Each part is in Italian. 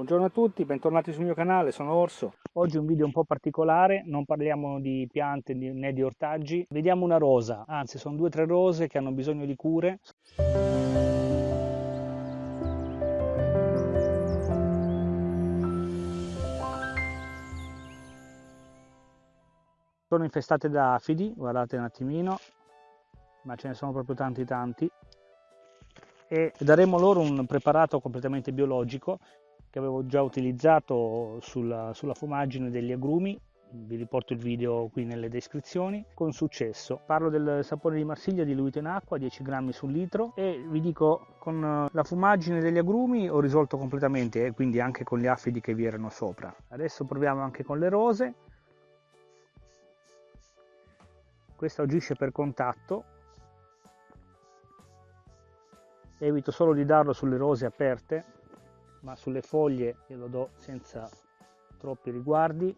Buongiorno a tutti, bentornati sul mio canale, sono Orso. Oggi un video un po' particolare, non parliamo di piante né di ortaggi, vediamo una rosa, anzi sono due o tre rose che hanno bisogno di cure. Sono infestate da afidi, guardate un attimino, ma ce ne sono proprio tanti tanti e daremo loro un preparato completamente biologico che avevo già utilizzato sulla, sulla fumaggine degli agrumi. Vi riporto il video qui nelle descrizioni. Con successo. Parlo del sapone di Marsiglia diluito in acqua 10 grammi sul litro. E vi dico con la fumaggine degli agrumi ho risolto completamente e quindi anche con gli affidi che vi erano sopra. Adesso proviamo anche con le rose. Questa agisce per contatto. Evito solo di darlo sulle rose aperte ma sulle foglie glielo do senza troppi riguardi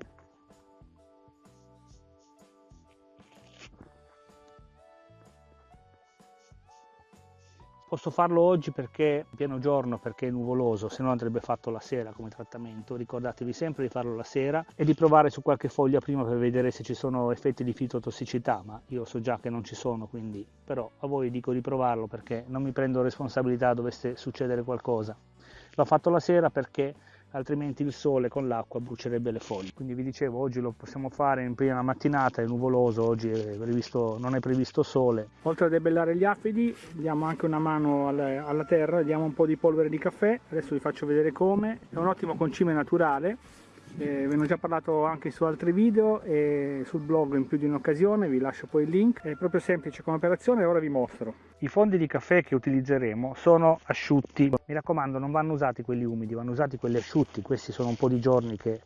Posso farlo oggi perché è pieno giorno, perché è nuvoloso, se no andrebbe fatto la sera come trattamento. Ricordatevi sempre di farlo la sera e di provare su qualche foglia prima per vedere se ci sono effetti di fitotossicità, ma io so già che non ci sono, quindi però a voi dico di provarlo perché non mi prendo responsabilità dovesse succedere qualcosa. L'ho fatto la sera perché altrimenti il sole con l'acqua brucierebbe le foglie. Quindi vi dicevo, oggi lo possiamo fare in prima mattinata, è nuvoloso, oggi è previsto, non è previsto sole. Oltre a debellare gli affidi, diamo anche una mano alla, alla terra, diamo un po' di polvere di caffè, adesso vi faccio vedere come. È un ottimo concime naturale, eh, ve ne ho già parlato anche su altri video e sul blog in più di un'occasione, vi lascio poi il link. È proprio semplice come operazione e ora vi mostro. I fondi di caffè che utilizzeremo sono asciutti, mi raccomando non vanno usati quelli umidi, vanno usati quelli asciutti, questi sono un po' di giorni che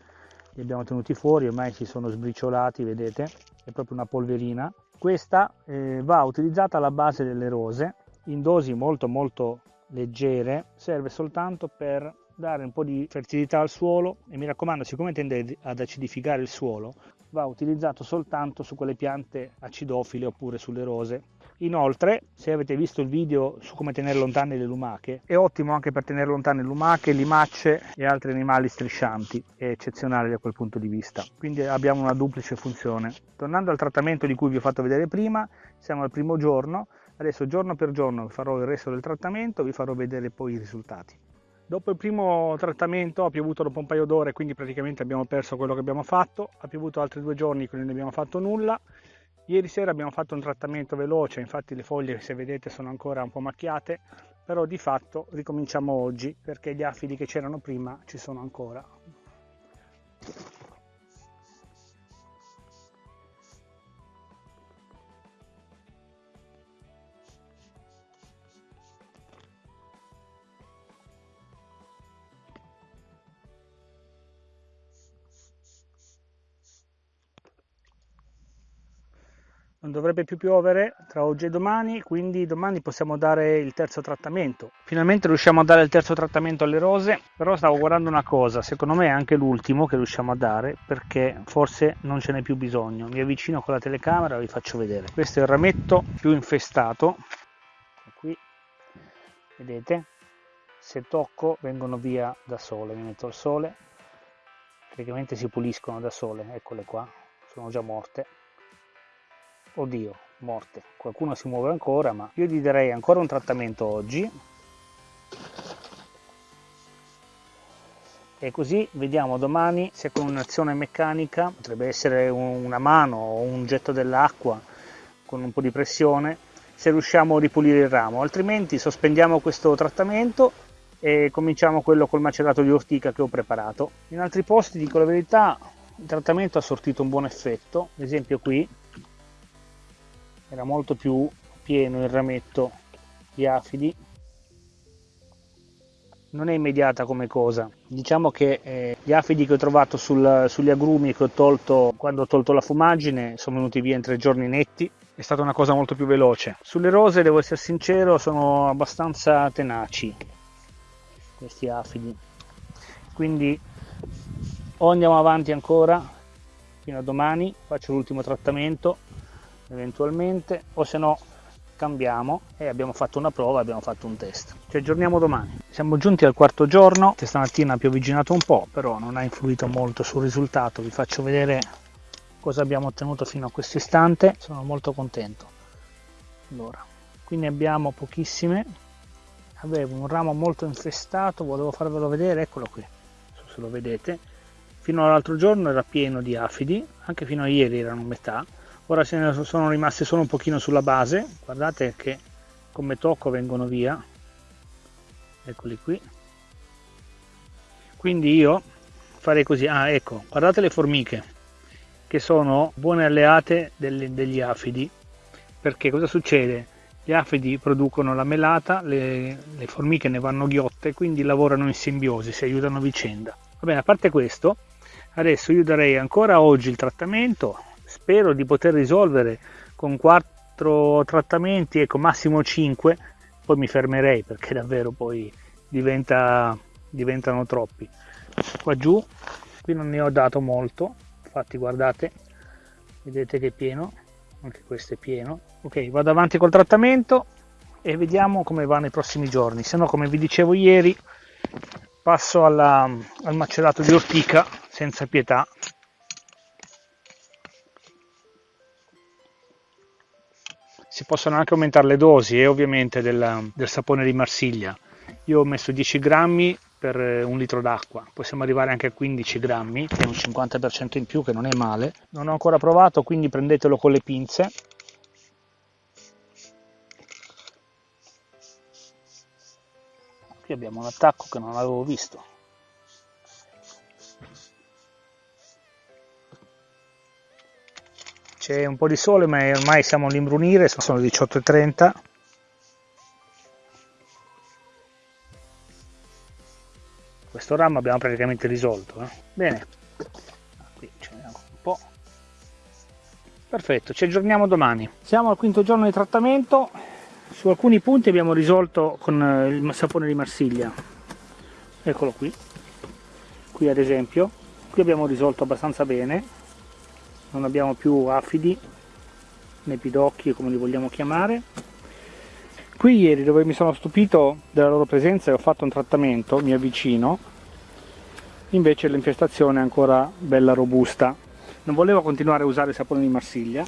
li abbiamo tenuti fuori, ormai si sono sbriciolati, vedete, è proprio una polverina. Questa eh, va utilizzata alla base delle rose in dosi molto molto leggere, serve soltanto per dare un po' di fertilità al suolo e mi raccomando siccome tende ad acidificare il suolo va utilizzato soltanto su quelle piante acidofile oppure sulle rose. Inoltre se avete visto il video su come tenere lontane le lumache è ottimo anche per tenere lontane lumache, limacce e altri animali striscianti è eccezionale da quel punto di vista. Quindi abbiamo una duplice funzione. Tornando al trattamento di cui vi ho fatto vedere prima siamo al primo giorno. Adesso giorno per giorno farò il resto del trattamento vi farò vedere poi i risultati Dopo il primo trattamento ha piovuto dopo un paio d'ore, quindi praticamente abbiamo perso quello che abbiamo fatto. Ha piovuto altri due giorni, quindi non abbiamo fatto nulla. Ieri sera abbiamo fatto un trattamento veloce, infatti le foglie se vedete sono ancora un po' macchiate, però di fatto ricominciamo oggi perché gli afidi che c'erano prima ci sono ancora. Non dovrebbe più piovere tra oggi e domani, quindi domani possiamo dare il terzo trattamento. Finalmente riusciamo a dare il terzo trattamento alle rose, però stavo guardando una cosa, secondo me è anche l'ultimo che riusciamo a dare perché forse non ce n'è più bisogno. Mi avvicino con la telecamera e vi faccio vedere. Questo è il rametto più infestato, qui vedete, se tocco vengono via da sole, mi metto al sole, praticamente si puliscono da sole, eccole qua, sono già morte oddio morte. Qualcuno si muove ancora ma io gli darei ancora un trattamento oggi. E così vediamo domani se con un'azione meccanica potrebbe essere una mano o un getto dell'acqua con un po' di pressione se riusciamo a ripulire il ramo. Altrimenti sospendiamo questo trattamento e cominciamo quello col macerato di ortica che ho preparato. In altri posti dico la verità il trattamento ha sortito un buon effetto. Ad esempio qui era molto più pieno il rametto di afidi. Non è immediata come cosa. Diciamo che eh, gli afidi che ho trovato sul, sugli agrumi che ho tolto quando ho tolto la fumaggine sono venuti via in tre giorni netti. È stata una cosa molto più veloce. Sulle rose devo essere sincero sono abbastanza tenaci questi afidi. Quindi o andiamo avanti ancora fino a domani faccio l'ultimo trattamento eventualmente o se no cambiamo e abbiamo fatto una prova, abbiamo fatto un test. Ci aggiorniamo domani. Siamo giunti al quarto giorno, stamattina ha pioviginato un po', però non ha influito molto sul risultato. Vi faccio vedere cosa abbiamo ottenuto fino a questo istante. Sono molto contento. Allora, qui ne abbiamo pochissime. Avevo un ramo molto infestato, volevo farvelo vedere, eccolo qui, non so se lo vedete. Fino all'altro giorno era pieno di afidi, anche fino a ieri erano metà ora se ne sono rimaste solo un pochino sulla base. Guardate che come tocco vengono via. Eccoli qui. Quindi io farei così. Ah ecco guardate le formiche che sono buone alleate delle, degli afidi. Perché cosa succede? Gli afidi producono la melata le, le formiche ne vanno ghiotte quindi lavorano in simbiosi si aiutano a vicenda. Va bene a parte questo adesso io darei ancora oggi il trattamento spero di poter risolvere con quattro trattamenti, ecco massimo 5, poi mi fermerei perché davvero poi diventa, diventano troppi. Qua giù, qui non ne ho dato molto, infatti guardate, vedete che è pieno, anche questo è pieno. Ok, vado avanti col trattamento e vediamo come va nei prossimi giorni, se no come vi dicevo ieri passo alla, al macerato di ortica senza pietà possono anche aumentare le dosi e eh, ovviamente del, del sapone di Marsiglia. Io ho messo 10 grammi per eh, un litro d'acqua, possiamo arrivare anche a 15 grammi, che è un 50% in più che non è male. Non ho ancora provato, quindi prendetelo con le pinze. Qui abbiamo un attacco che non avevo visto. C'è un po' di sole ma ormai siamo all'imbrunire, sono le 18.30 questo ramo abbiamo praticamente risolto eh? bene. Qui ce n'è un po' perfetto ci aggiorniamo domani. Siamo al quinto giorno di trattamento. Su alcuni punti abbiamo risolto con eh, il sapone di Marsiglia. Eccolo qui. Qui ad esempio. Qui abbiamo risolto abbastanza bene non abbiamo più afidi né pidocchi come li vogliamo chiamare. Qui ieri dove mi sono stupito della loro presenza e ho fatto un trattamento mi avvicino. Invece l'infestazione è ancora bella robusta. Non volevo continuare a usare il sapone di Marsiglia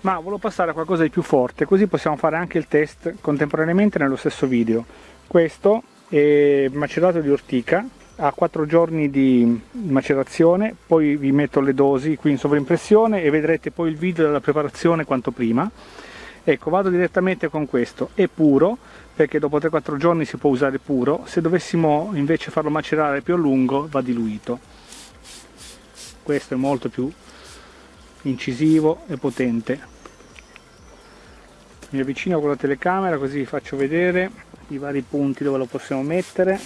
ma volevo passare a qualcosa di più forte così possiamo fare anche il test contemporaneamente nello stesso video. Questo è macerato di ortica a 4 giorni di macerazione, poi vi metto le dosi qui in sovraimpressione e vedrete poi il video della preparazione quanto prima. Ecco, vado direttamente con questo, è puro, perché dopo 3-4 giorni si può usare puro, se dovessimo invece farlo macerare più a lungo va diluito. Questo è molto più incisivo e potente. Mi avvicino con la telecamera così vi faccio vedere i vari punti dove lo possiamo mettere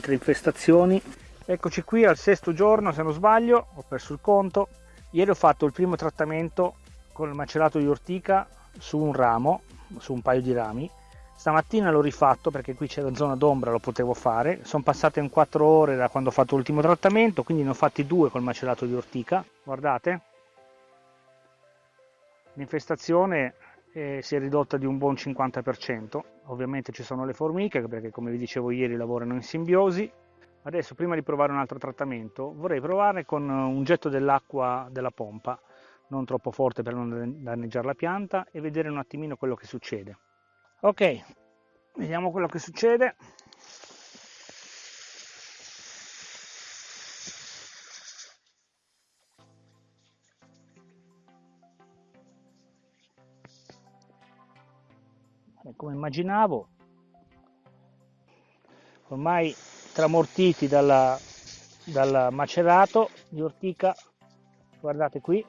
altre infestazioni. Eccoci qui al sesto giorno se non sbaglio ho perso il conto. Ieri ho fatto il primo trattamento con il macerato di ortica su un ramo su un paio di rami. Stamattina l'ho rifatto perché qui c'era zona d'ombra lo potevo fare. Sono passate in 4 ore da quando ho fatto l'ultimo trattamento quindi ne ho fatti due col macerato di ortica. Guardate. L'infestazione si è ridotta di un buon 50%. Ovviamente ci sono le formiche perché come vi dicevo ieri lavorano in simbiosi. Adesso prima di provare un altro trattamento vorrei provare con un getto dell'acqua della pompa, non troppo forte per non danneggiare la pianta e vedere un attimino quello che succede. Ok, vediamo quello che succede. Come immaginavo ormai tramortiti dalla, dal macerato di ortica guardate qui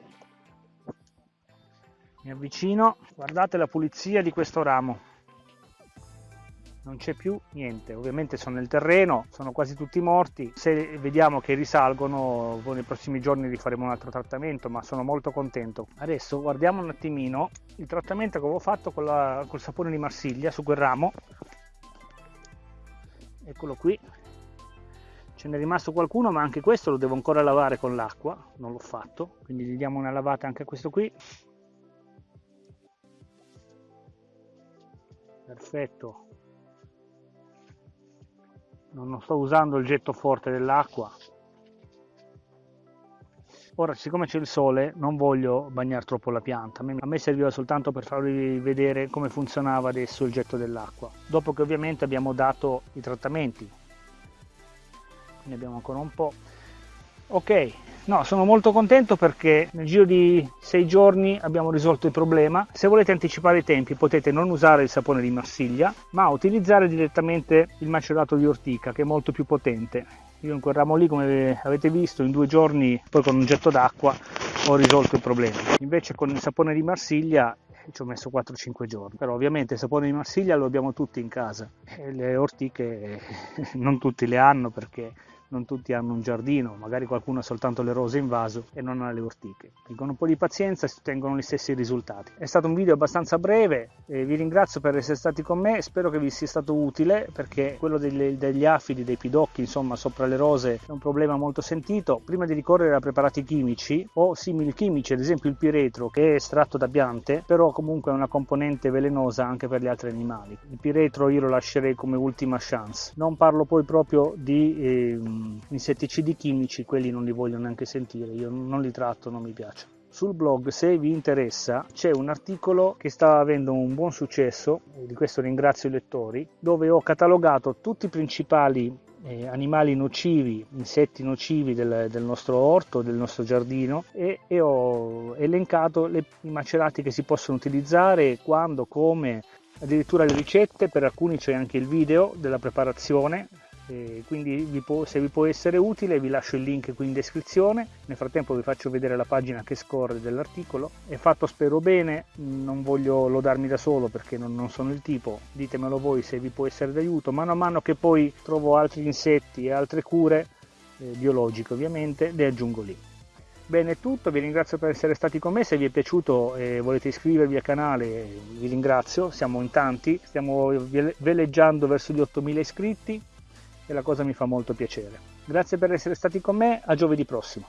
mi avvicino guardate la pulizia di questo ramo non c'è più niente. Ovviamente sono nel terreno sono quasi tutti morti. Se vediamo che risalgono nei prossimi giorni rifaremo un altro trattamento ma sono molto contento. Adesso guardiamo un attimino il trattamento che avevo fatto con la, col sapone di Marsiglia su quel ramo. Eccolo qui. Ce n'è rimasto qualcuno ma anche questo lo devo ancora lavare con l'acqua. Non l'ho fatto quindi gli diamo una lavata anche a questo qui. Perfetto non sto usando il getto forte dell'acqua. Ora siccome c'è il sole non voglio bagnare troppo la pianta. A me serviva soltanto per farvi vedere come funzionava adesso il getto dell'acqua. Dopo che ovviamente abbiamo dato i trattamenti. Ne abbiamo ancora un po' ok no sono molto contento perché nel giro di sei giorni abbiamo risolto il problema. Se volete anticipare i tempi potete non usare il sapone di Marsiglia ma utilizzare direttamente il macerato di ortica che è molto più potente. Io in quel ramo lì come avete visto in due giorni poi con un getto d'acqua ho risolto il problema. Invece con il sapone di Marsiglia ci ho messo 4-5 giorni. Però ovviamente il sapone di Marsiglia lo abbiamo tutti in casa. E le ortiche non tutti le hanno perché non tutti hanno un giardino, magari qualcuno ha soltanto le rose in vaso e non ha le ortiche. Quindi con un po' di pazienza si ottengono gli stessi risultati. È stato un video abbastanza breve, vi ringrazio per essere stati con me, spero che vi sia stato utile perché quello degli, degli afidi, dei pidocchi, insomma, sopra le rose è un problema molto sentito. Prima di ricorrere a preparati chimici o simili chimici, ad esempio il piretro che è estratto da piante, però comunque è una componente velenosa anche per gli altri animali. Il piretro io lo lascerei come ultima chance. Non parlo poi proprio di... Eh, insetticidi chimici, quelli non li voglio neanche sentire, io non li tratto, non mi piacciono. Sul blog, se vi interessa, c'è un articolo che sta avendo un buon successo, di questo ringrazio i lettori, dove ho catalogato tutti i principali eh, animali nocivi, insetti nocivi del, del, nostro orto, del nostro giardino e, e ho elencato le, i macerati che si possono utilizzare, quando, come, addirittura le ricette, per alcuni c'è anche il video della preparazione e quindi vi può, se vi può essere utile vi lascio il link qui in descrizione. Nel frattempo vi faccio vedere la pagina che scorre dell'articolo. È fatto spero bene. Non voglio lodarmi da solo perché non, non sono il tipo. Ditemelo voi se vi può essere d'aiuto. Mano a mano che poi trovo altri insetti e altre cure eh, biologiche ovviamente le aggiungo lì. Bene, è tutto, vi ringrazio per essere stati con me, se vi è piaciuto e volete iscrivervi al canale vi ringrazio, siamo in tanti, stiamo veleggiando verso gli 8000 iscritti, e la cosa mi fa molto piacere. Grazie per essere stati con me, a giovedì prossimo.